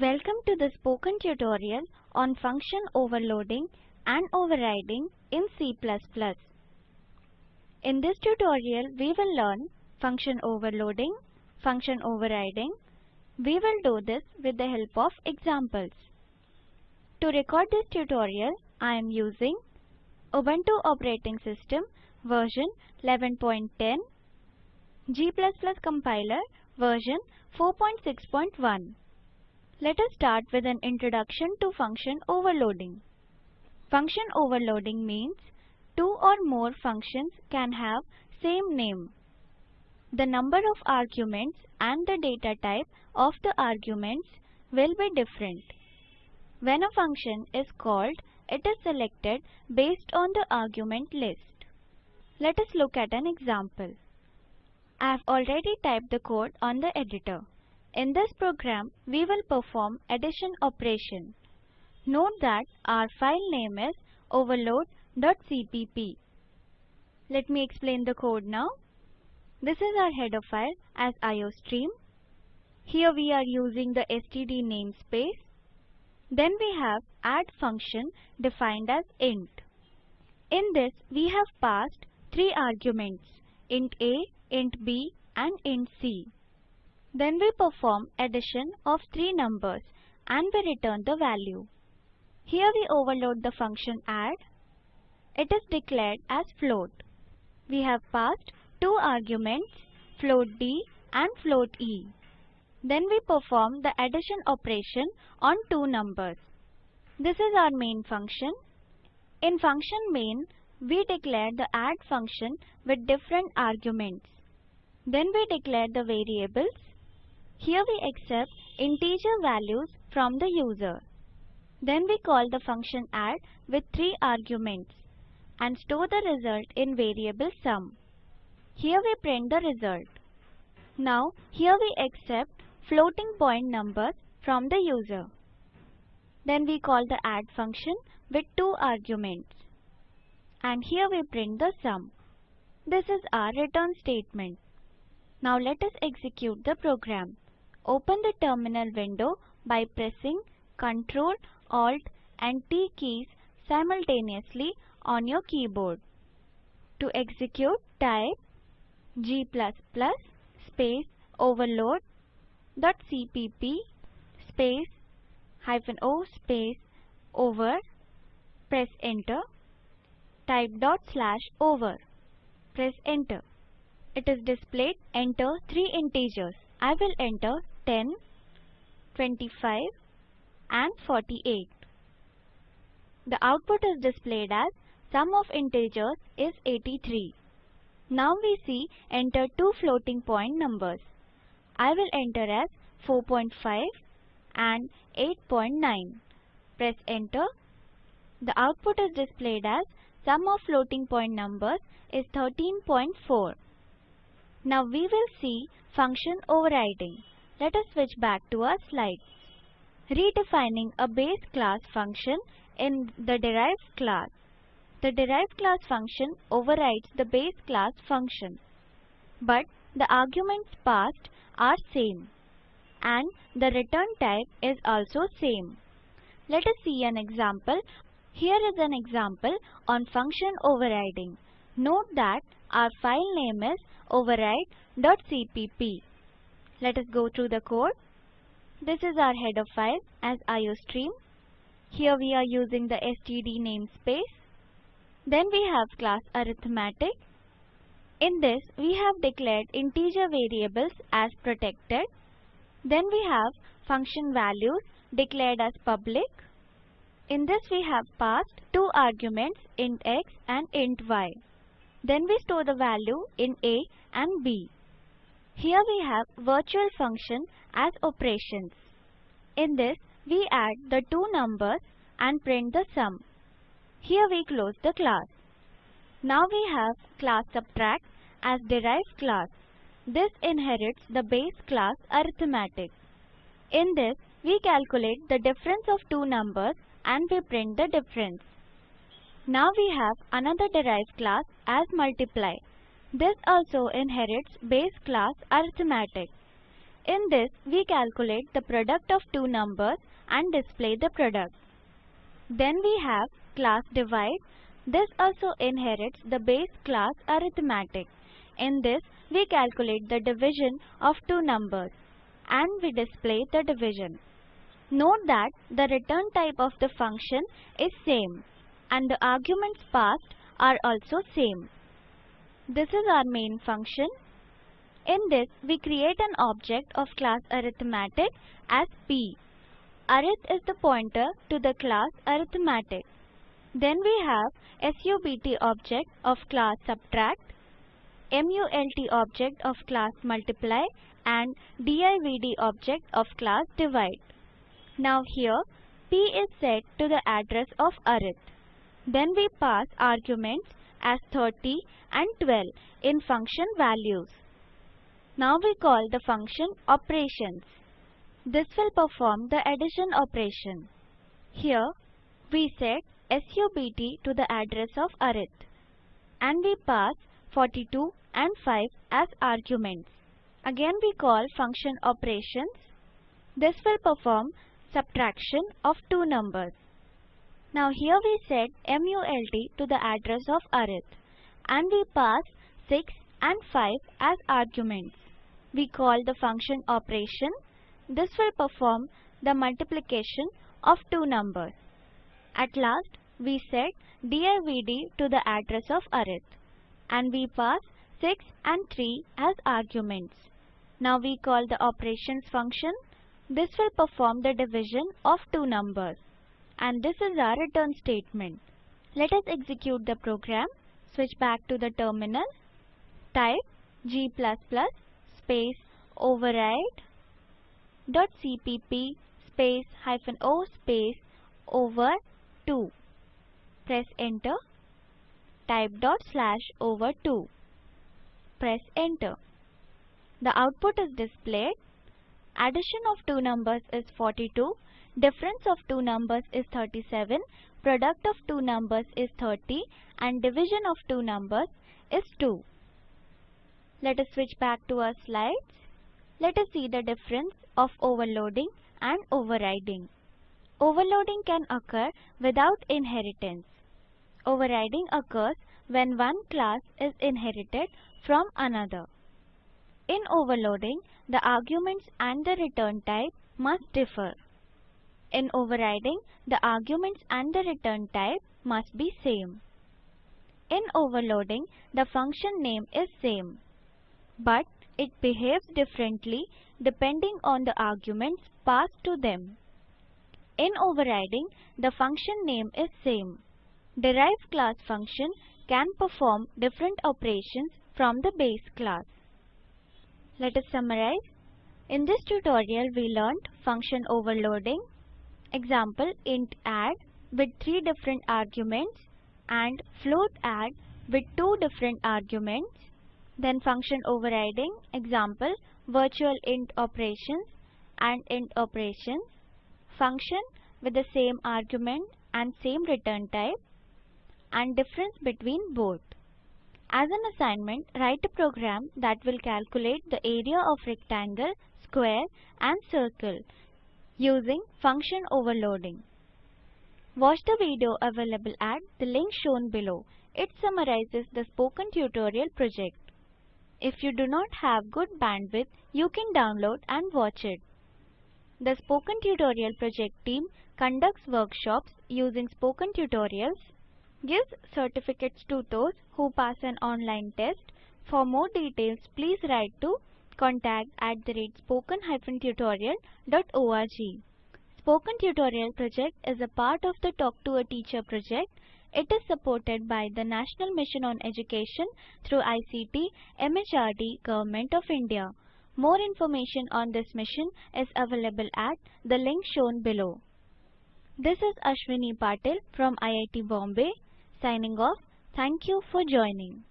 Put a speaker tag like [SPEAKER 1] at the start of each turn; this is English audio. [SPEAKER 1] Welcome to the spoken tutorial on function overloading and overriding in C++. In this tutorial, we will learn function overloading, function overriding. We will do this with the help of examples. To record this tutorial, I am using Ubuntu operating system version 11.10, G++ compiler version 4.6.1. Let us start with an introduction to function overloading. Function overloading means two or more functions can have same name. The number of arguments and the data type of the arguments will be different. When a function is called, it is selected based on the argument list. Let us look at an example. I have already typed the code on the editor. In this program, we will perform addition operation. Note that our file name is overload.cpp. Let me explain the code now. This is our header file as iostream. Here we are using the std namespace. Then we have add function defined as int. In this, we have passed three arguments, int a, int b and int c. Then we perform addition of three numbers and we return the value. Here we overload the function add. It is declared as float. We have passed two arguments, float d and float e. Then we perform the addition operation on two numbers. This is our main function. In function main, we declare the add function with different arguments. Then we declare the variables here we accept integer values from the user. Then we call the function add with three arguments and store the result in variable sum. Here we print the result. Now here we accept floating point numbers from the user. Then we call the add function with two arguments. And here we print the sum. This is our return statement. Now let us execute the program. Open the terminal window by pressing Ctrl, Alt and T keys simultaneously on your keyboard. To execute, type g++ space overload.cpp space hyphen o space over press enter type dot slash over press enter it is displayed enter three integers i will enter 10, 25 and 48. The output is displayed as sum of integers is 83. Now we see enter two floating point numbers. I will enter as 4.5 and 8.9. Press enter. The output is displayed as sum of floating point numbers is 13.4. Now we will see function overriding. Let us switch back to our slide. Redefining a base class function in the derived class. The derived class function overrides the base class function. But the arguments passed are same. And the return type is also same. Let us see an example. Here is an example on function overriding. Note that our file name is override.cpp. Let us go through the code. This is our header file as iostream. Here we are using the std namespace. Then we have class arithmetic. In this, we have declared integer variables as protected. Then we have function values declared as public. In this we have passed two arguments int x and int y. Then we store the value in a and b. Here we have virtual function as operations. In this, we add the two numbers and print the sum. Here we close the class. Now we have class subtract as derived class. This inherits the base class arithmetic. In this, we calculate the difference of two numbers and we print the difference. Now we have another derived class as multiply. This also inherits base class arithmetic. In this, we calculate the product of two numbers and display the product. Then we have class divide. This also inherits the base class arithmetic. In this, we calculate the division of two numbers and we display the division. Note that the return type of the function is same and the arguments passed are also same. This is our main function. In this, we create an object of class arithmetic as p. Arith is the pointer to the class arithmetic. Then we have SUBT object of class subtract, MULT object of class multiply and DIVD object of class divide. Now here, p is set to the address of arith. Then we pass arguments as 30 and 12 in function values. Now we call the function operations. This will perform the addition operation. Here we set SUBT to the address of arith and we pass 42 and 5 as arguments. Again we call function operations. This will perform subtraction of two numbers. Now here we set MULT to the address of arith and we pass 6 and 5 as arguments. We call the function operation. This will perform the multiplication of two numbers. At last, we set divd to the address of arith and we pass 6 and 3 as arguments. Now we call the operations function. This will perform the division of two numbers. And this is our return statement. Let us execute the program. Switch back to the terminal. Type g++ space override dot cpp space hyphen o space over 2. Press enter. Type dot slash over 2. Press enter. The output is displayed Addition of two numbers is 42. Difference of two numbers is 37. Product of two numbers is 30. And division of two numbers is 2. Let us switch back to our slides. Let us see the difference of overloading and overriding. Overloading can occur without inheritance. Overriding occurs when one class is inherited from another. In overloading, the arguments and the return type must differ. In overriding, the arguments and the return type must be same. In overloading, the function name is same. But it behaves differently depending on the arguments passed to them. In overriding, the function name is same. Derived class function can perform different operations from the base class. Let us summarize. In this tutorial, we learned function overloading, example int add with three different arguments and float add with two different arguments, then function overriding, example virtual int operations and int operations, function with the same argument and same return type, and difference between both. As an assignment, write a program that will calculate the area of rectangle, square and circle using function overloading. Watch the video available at the link shown below. It summarizes the spoken tutorial project. If you do not have good bandwidth, you can download and watch it. The Spoken Tutorial Project team conducts workshops using Spoken Tutorials gives certificates to those who pass an online test. For more details, please write to contact at the rate spoken-tutorial.org. Spoken Tutorial project is a part of the Talk to a Teacher project. It is supported by the National Mission on Education through ICT, MHRD, Government of India. More information on this mission is available at the link shown below. This is Ashwini Patil from IIT Bombay signing off. Thank you for joining.